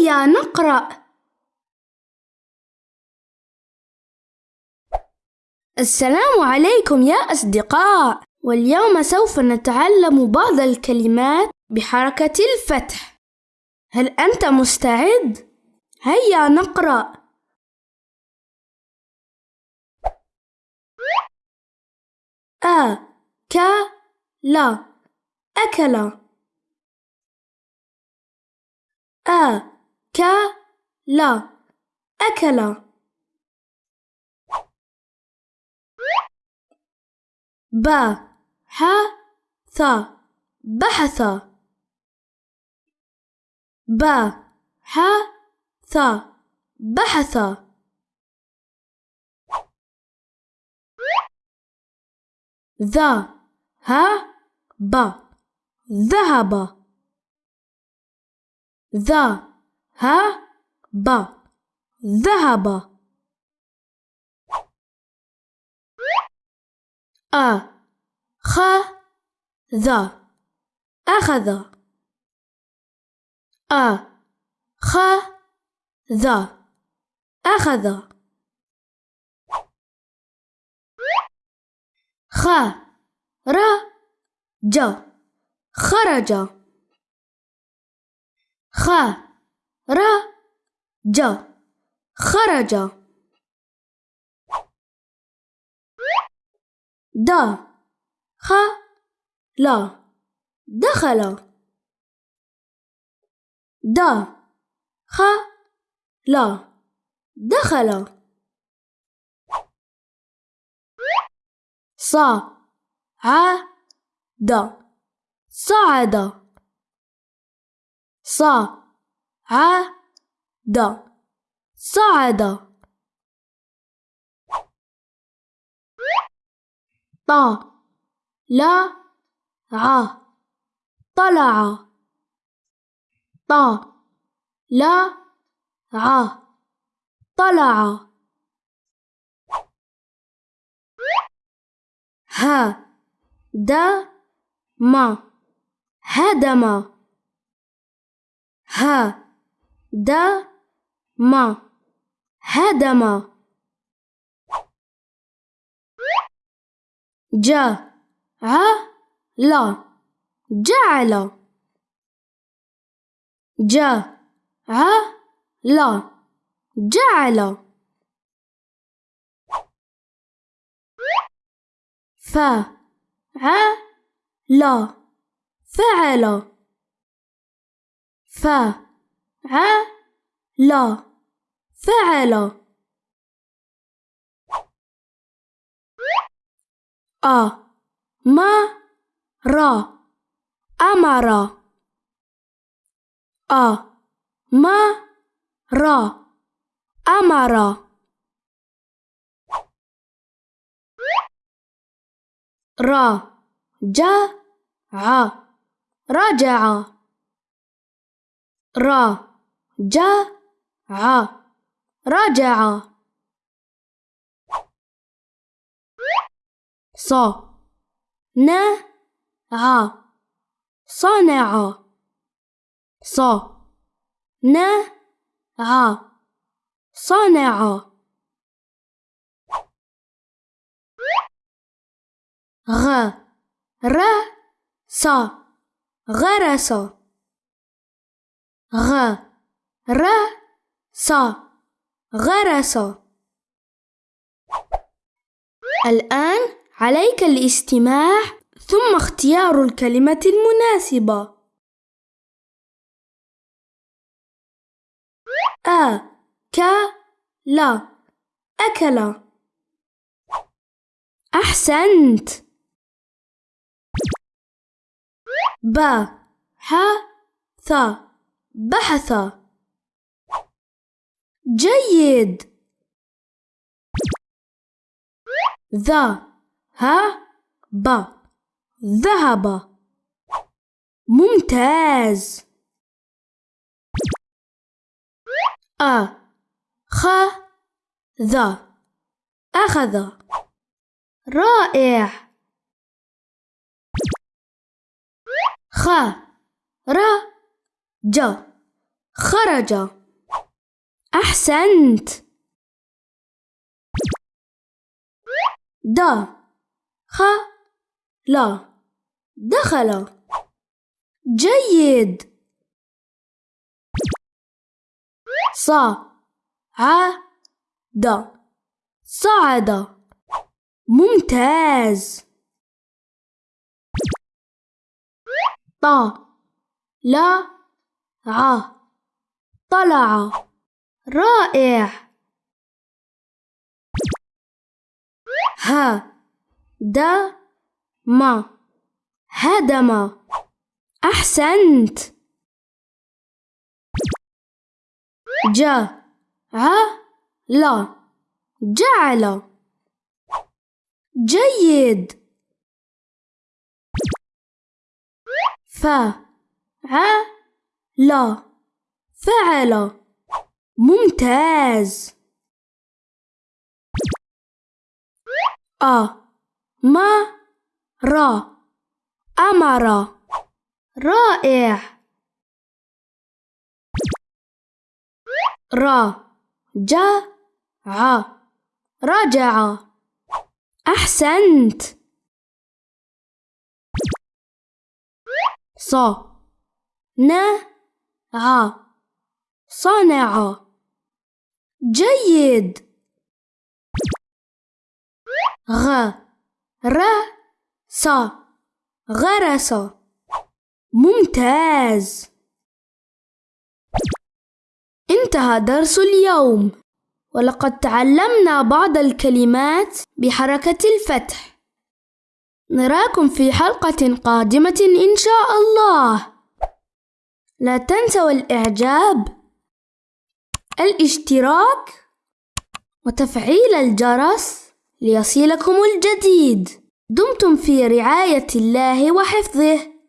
هيا نقرأ. السلام عليكم يا أصدقاء. واليوم سوف نتعلم بعض الكلمات بحركة الفتح. هل أنت مستعد؟ هيا نقرأ. أ ك لا أكل. أ أكل. ث بحث. بحث. ذا ها ب ذهب. ذا ها؟ ب. ذهب. أ. خ. ذا أخذ. أ. خ. ذا أخذ. خ. ر. ج. خرج. خ. ر ج خرج د خ لا دخل د خ لا دخل ص ع د صعد ص ع د صعد طلع. ط لا. ع طلع. ه. د. ما هدم. ه د ما هدم. جعل. ج ع لا جعل. ف ع لا فعل. ع لا. فعل. أ. ما. را أمر. أ. ما. را أمر. را جا. ع. رجع. را جا ع رجع ص. ن. ع صنع صنع غ. ر. س غرس ر س غرس الآن عليك الاستماع ثم اختيار الكلمة المناسبة. أ ك لا أكل. أحسنت. ب ح ث بحث. جيد. ذا ها ب. ذهب. ممتاز. أ خ ذا أخذ. رائع. خ ر ج. خرج. أحسنت. د. خ. لا دخل. جيد. ص. ع. د. صعد. ممتاز. ط. لا ع. طلع. رائع. ه د ما هدم. أحسنت. ج ع لا جعل. جيد. ف ع لا فعل. ممتاز. أ ما را أمر رائع. را جاء رجع. أحسنت. ص ن ع صنع جيد. غ. ر س غرس. ممتاز. انتهى درس اليوم. ولقد تعلمنا بعض الكلمات بحركة الفتح. نراكم في حلقة قادمة إن شاء الله. لا تنسوا الإعجاب. الاشتراك وتفعيل الجرس ليصلكم الجديد. دمتم في رعاية الله وحفظه.